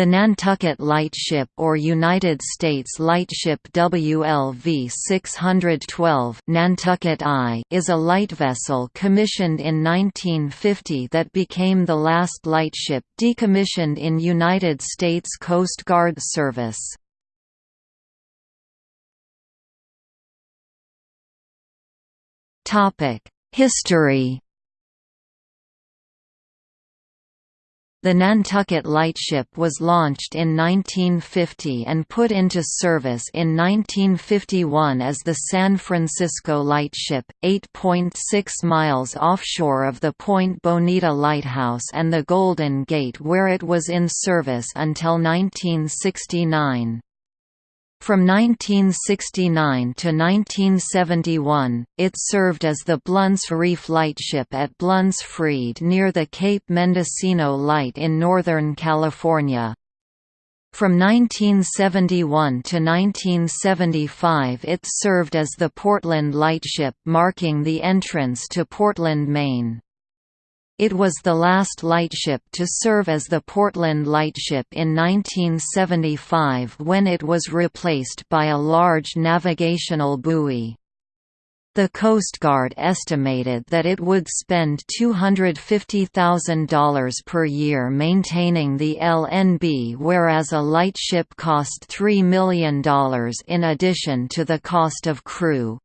The Nantucket Lightship or United States Lightship WLV-612 Nantucket I is a light vessel commissioned in 1950 that became the last lightship decommissioned in United States Coast Guard service. History The Nantucket Lightship was launched in 1950 and put into service in 1951 as the San Francisco Lightship, 8.6 miles offshore of the Point Bonita Lighthouse and the Golden Gate where it was in service until 1969. From 1969 to 1971, it served as the Blunts Reef Lightship at Blunts Reef near the Cape Mendocino Light in Northern California. From 1971 to 1975 it served as the Portland Lightship marking the entrance to Portland, Maine. It was the last lightship to serve as the Portland Lightship in 1975 when it was replaced by a large navigational buoy. The Coast Guard estimated that it would spend $250,000 per year maintaining the LNB whereas a lightship cost $3 million in addition to the cost of crew.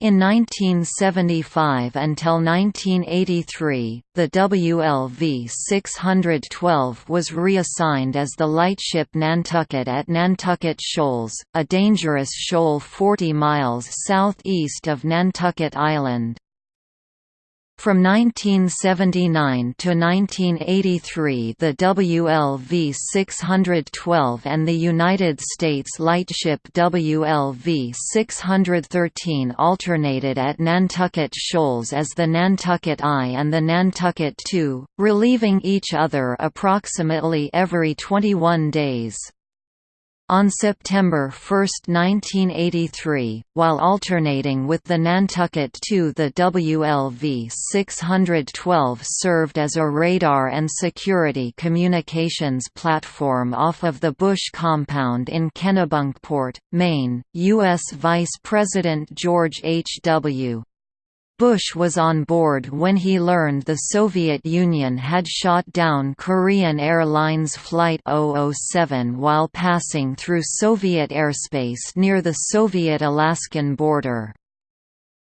In 1975 until 1983, the WLV 612 was reassigned as the lightship Nantucket at Nantucket Shoals, a dangerous shoal 40 miles southeast of Nantucket Island. From 1979 to 1983 the WLV-612 and the United States lightship WLV-613 alternated at Nantucket Shoals as the Nantucket I and the Nantucket II, relieving each other approximately every 21 days. On September 1, 1983, while alternating with the Nantucket II the WLV-612 served as a radar and security communications platform off of the Bush compound in Kennebunkport, Maine. U.S. Vice President George H. W. Bush was on board when he learned the Soviet Union had shot down Korean Airlines Flight 007 while passing through Soviet airspace near the Soviet-Alaskan border.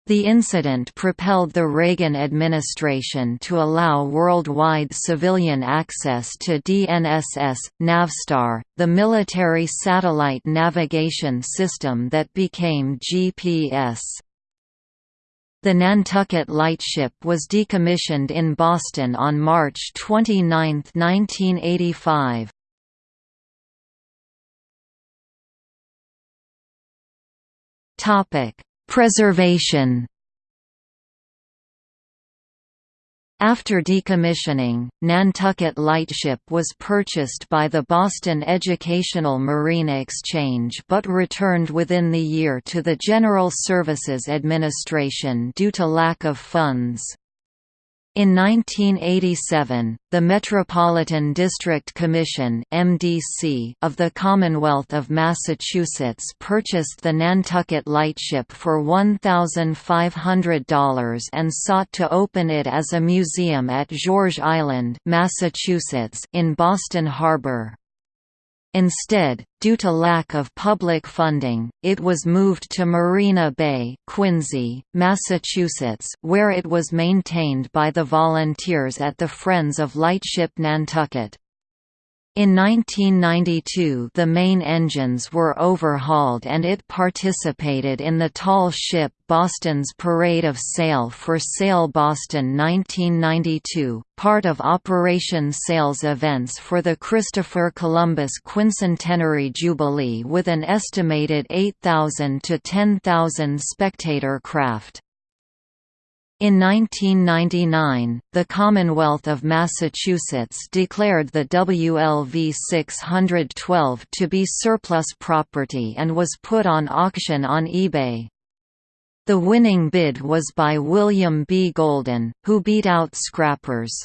The incident propelled the Reagan administration to allow worldwide civilian access to DNSS, Navstar, the military satellite navigation system that became GPS. The Nantucket Lightship was decommissioned in Boston on March 29, 1985. Preservation After decommissioning, Nantucket Lightship was purchased by the Boston Educational Marine Exchange but returned within the year to the General Services Administration due to lack of funds. In 1987, the Metropolitan District Commission (MDC) of the Commonwealth of Massachusetts purchased the Nantucket Lightship for $1,500 and sought to open it as a museum at George Island, Massachusetts, in Boston Harbor. Instead, due to lack of public funding, it was moved to Marina Bay, Quincy, Massachusetts, where it was maintained by the volunteers at the Friends of Lightship Nantucket. In 1992 the main engines were overhauled and it participated in the tall ship Boston's Parade of Sail for Sail Boston 1992, part of Operation Sail's events for the Christopher Columbus Quincentenary Jubilee with an estimated 8,000 to 10,000 spectator craft. In 1999, the Commonwealth of Massachusetts declared the WLV 612 to be surplus property and was put on auction on eBay. The winning bid was by William B. Golden, who beat out scrappers.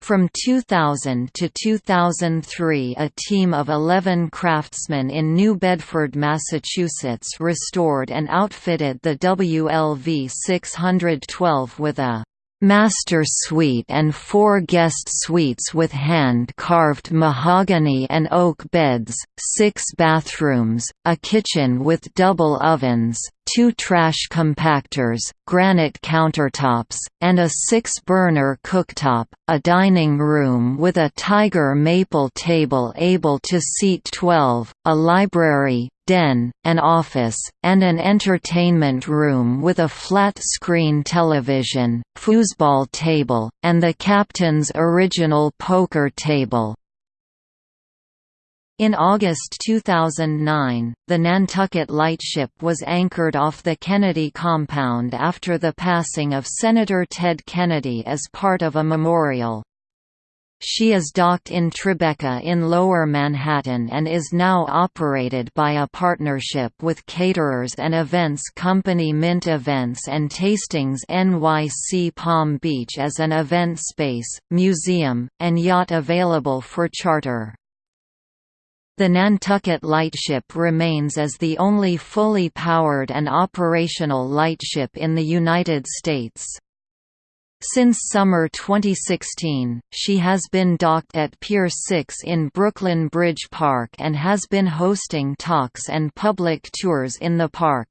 From 2000 to 2003 a team of 11 craftsmen in New Bedford, Massachusetts restored and outfitted the WLV 612 with a master suite and four guest suites with hand-carved mahogany and oak beds, six bathrooms, a kitchen with double ovens, two trash compactors, granite countertops, and a six-burner cooktop, a dining room with a tiger maple table able to seat 12, a library, den, an office, and an entertainment room with a flat-screen television, foosball table, and the captain's original poker table. In August 2009, the Nantucket Lightship was anchored off the Kennedy compound after the passing of Senator Ted Kennedy as part of a memorial. She is docked in Tribeca in Lower Manhattan and is now operated by a partnership with caterers and events company Mint Events and Tastings NYC Palm Beach as an event space, museum, and yacht available for charter. The Nantucket Lightship remains as the only fully powered and operational lightship in the United States. Since summer 2016, she has been docked at Pier 6 in Brooklyn Bridge Park and has been hosting talks and public tours in the park.